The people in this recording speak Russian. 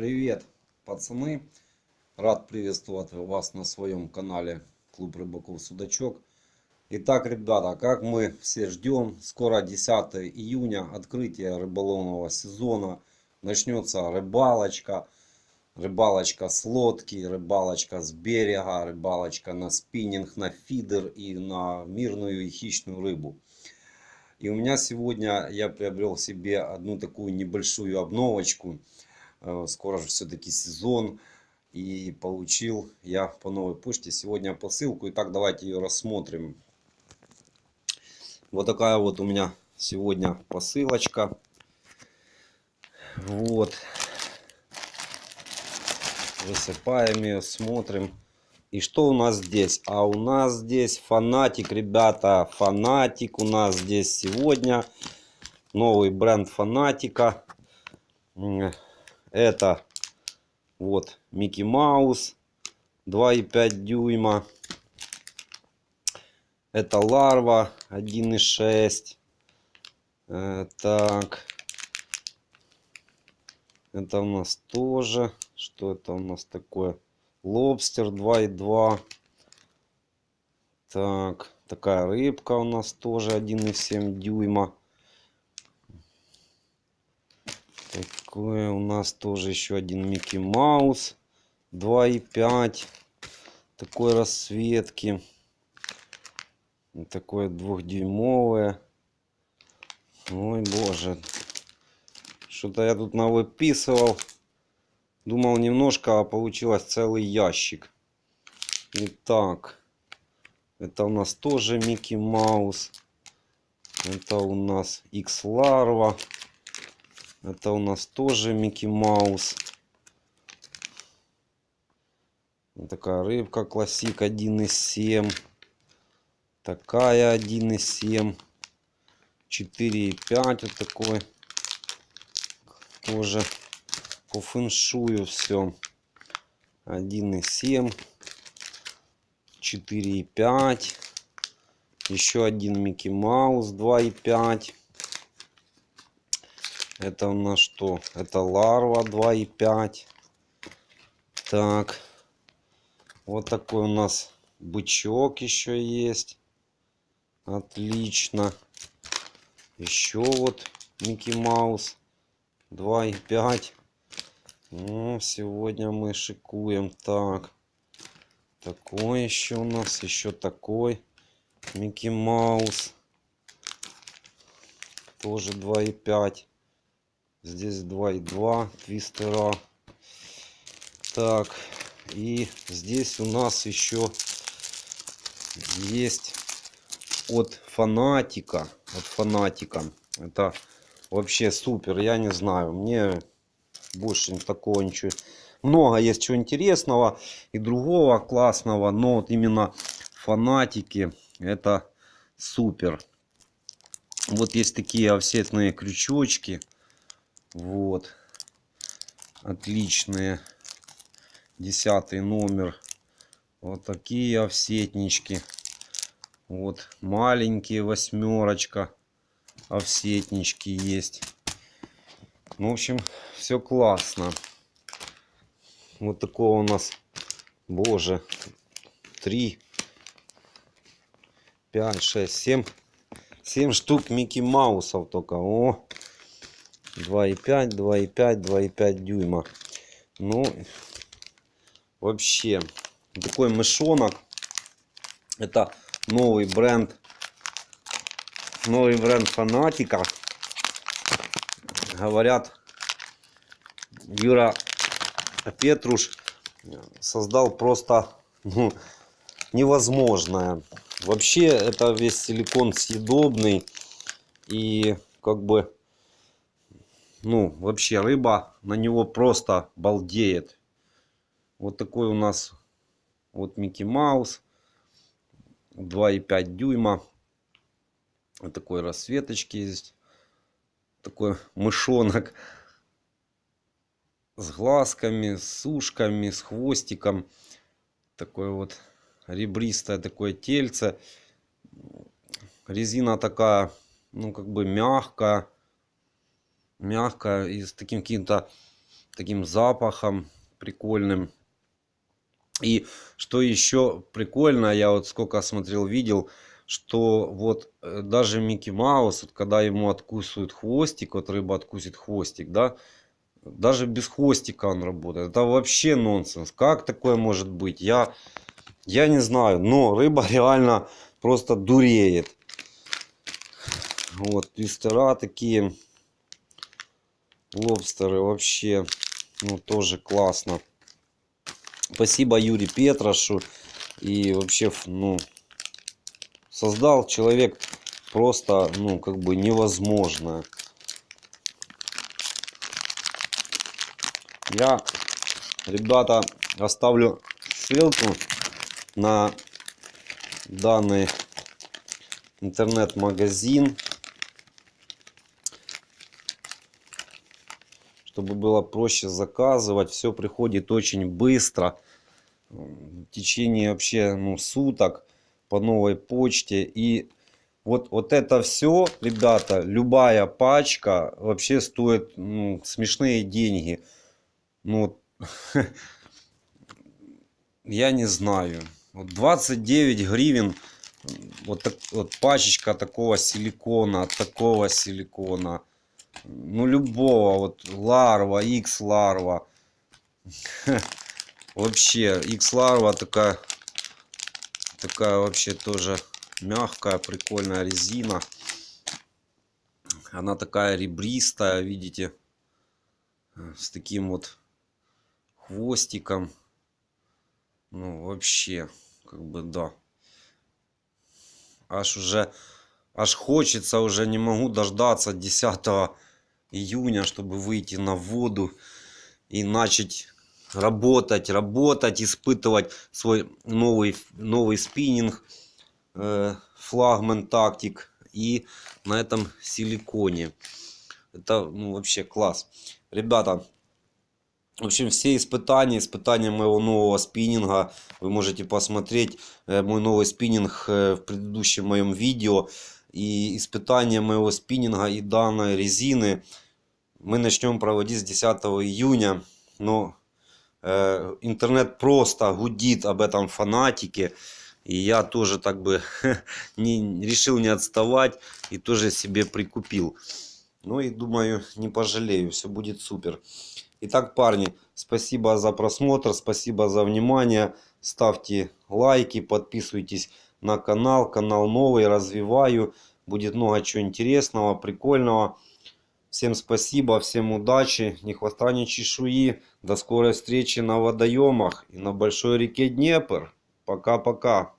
Привет, пацаны! Рад приветствовать вас на своем канале Клуб Рыбаков Судачок. Итак, ребята, как мы все ждем, скоро 10 июня, открытие рыболовного сезона. Начнется рыбалочка, рыбалочка с лодки, рыбалочка с берега, рыбалочка на спиннинг, на фидер и на мирную и хищную рыбу. И у меня сегодня я приобрел себе одну такую небольшую обновочку. Э, скоро же все-таки сезон. И получил я по новой почте сегодня посылку. Итак, давайте ее рассмотрим. Вот такая вот у меня сегодня посылочка. Вот. Высыпаем ее, смотрим. И что у нас здесь? А у нас здесь фанатик, ребята. Фанатик у нас здесь сегодня. Новый бренд фанатика. Это вот Микки Маус. 2,5 дюйма. Это ларва 1,6. Э, так. Это у нас тоже. Что это у нас такое? Лобстер 2,2. Так, такая рыбка у нас тоже 1,7 дюйма. Такое у нас тоже еще один Микки Маус 2,5. Такой расцветки. Такое двухдюймовое. Ой, боже. Что-то я тут навыписывал. Думал немножко, а получилось целый ящик. Итак, это у нас тоже Микки Маус. Это у нас X Larva. Это у нас тоже Микки Маус. Такая рыбка классик 1,7. Такая 1,7. 4,5 вот такой. Тоже по фэншую все 1,7 4,5 еще один Микки Маус 2,5 это у нас что это ларва 2,5 так вот такой у нас бычок еще есть отлично еще вот Микки Маус 2,5 ну, сегодня мы шикуем. Так. Такой еще у нас. Еще такой. Микки Маус. Тоже 2,5. Здесь 2,2 твистера. Так. И здесь у нас еще есть от фанатика. От фанатика. Это вообще супер. Я не знаю. Мне больше такого ничего. Много есть чего интересного и другого классного, но вот именно фанатики это супер. Вот есть такие офсетные крючочки. Вот. Отличные. Десятый номер. Вот такие офсетнички. Вот маленькие восьмерочка. Офсетнички есть. Ну, в общем, все классно. Вот такого у нас, боже, 3, 5, 6, 7, 7 штук Микки Маусов только. О, 2,5, 2,5, 2,5 дюйма. Ну, вообще, такой мышонок. Это новый бренд. Новый бренд фанатика говорят, Юра Петруш создал просто ну, невозможное. Вообще это весь силикон съедобный и как бы ну вообще рыба на него просто балдеет. Вот такой у нас вот Микки Маус 2,5 дюйма. Вот такой расцветочки есть такой мышонок с глазками, с ушками, с хвостиком. Такое вот ребристое такое тельце. Резина такая, ну как бы мягкая. Мягкая и с таким каким-то таким запахом прикольным. И что еще прикольно, я вот сколько смотрел, видел, что вот э, даже Микки Маус, вот когда ему откусывают хвостик, вот рыба откусит хвостик, да, даже без хвостика он работает. Это вообще нонсенс. Как такое может быть? Я, я не знаю, но рыба реально просто дуреет. Вот, твистера такие. Лобстеры вообще, ну, тоже классно. Спасибо Юрий Петрашу. И вообще, ну, создал человек просто, ну, как бы невозможное. Я, ребята, оставлю ссылку на данный интернет-магазин. Чтобы было проще заказывать. Все приходит очень быстро. В течение вообще ну, суток по новой почте. И вот, вот это все, ребята, любая пачка вообще стоит ну, смешные деньги. Ну, я не знаю. Вот 29 гривен вот, так, вот пачечка такого силикона, такого силикона. Ну, любого. Вот ларва, X ларва. Вообще, X ларва такая, такая вообще тоже мягкая, прикольная резина. Она такая ребристая, видите, с таким вот хвостиком. Ну, вообще, как бы, да. Аж уже, аж хочется, уже не могу дождаться 10 июня, чтобы выйти на воду и начать работать, работать, испытывать свой новый, новый спиннинг, э, флагман тактик и на этом силиконе. Это ну, вообще класс. Ребята, в общем, все испытания, испытания моего нового спиннинга, вы можете посмотреть э, мой новый спиннинг э, в предыдущем моем видео. И испытания моего спиннинга и данной резины мы начнем проводить с 10 июня. Но э, интернет просто гудит об этом фанатике. И я тоже так бы не, решил не отставать и тоже себе прикупил. Ну и думаю, не пожалею, все будет супер. Итак, парни, спасибо за просмотр, спасибо за внимание. Ставьте лайки, подписывайтесь на канал. Канал новый, развиваю. Будет много чего интересного, прикольного. Всем спасибо, всем удачи, ни хвоста, ни чешуи. До скорой встречи на водоемах и на большой реке Днепр. Пока-пока.